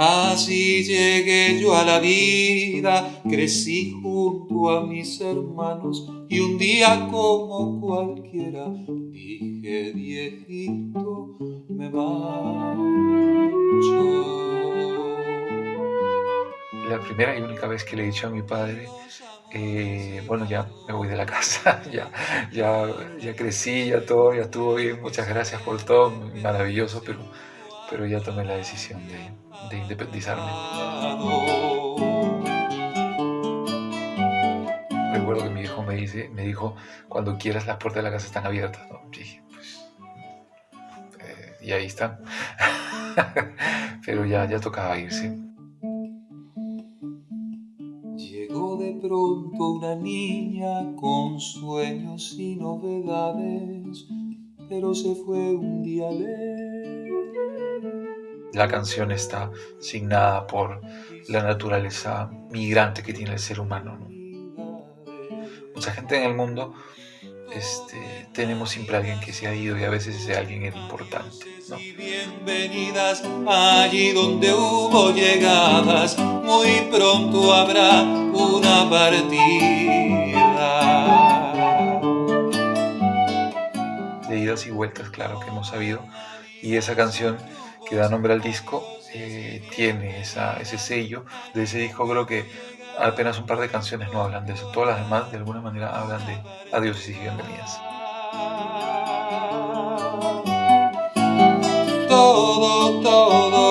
Así llegué yo a la vida, crecí junto a mis hermanos y un día como cualquiera dije viejito me marcho. La primera y única vez que le he dicho a mi padre, eh, bueno, ya me voy de la casa, ya, ya, ya crecí, ya todo, ya estuvo bien, muchas gracias por todo, maravilloso, pero, pero ya tomé la decisión de, de independizarme. Recuerdo que mi hijo me, dice, me dijo, cuando quieras las puertas de la casa están abiertas. Dije, pues, eh, y ahí están. Pero ya, ya tocaba irse. Llegó de pronto una niña con sueños y novedades, pero se fue un día lejos la canción está signada por la naturaleza migrante que tiene el ser humano. Mucha gente en el mundo este, tenemos siempre alguien que se ha ido y a veces ese alguien es importante. Bienvenidas allí donde hubo llegadas, muy pronto habrá una partida. De idas y vueltas, claro que hemos sabido, y esa canción que da nombre al disco, eh, tiene ese sello. De ese disco creo que apenas un par de canciones no hablan de eso. Todas las demás de alguna manera hablan de adiós y bienvenidas. Todo, todo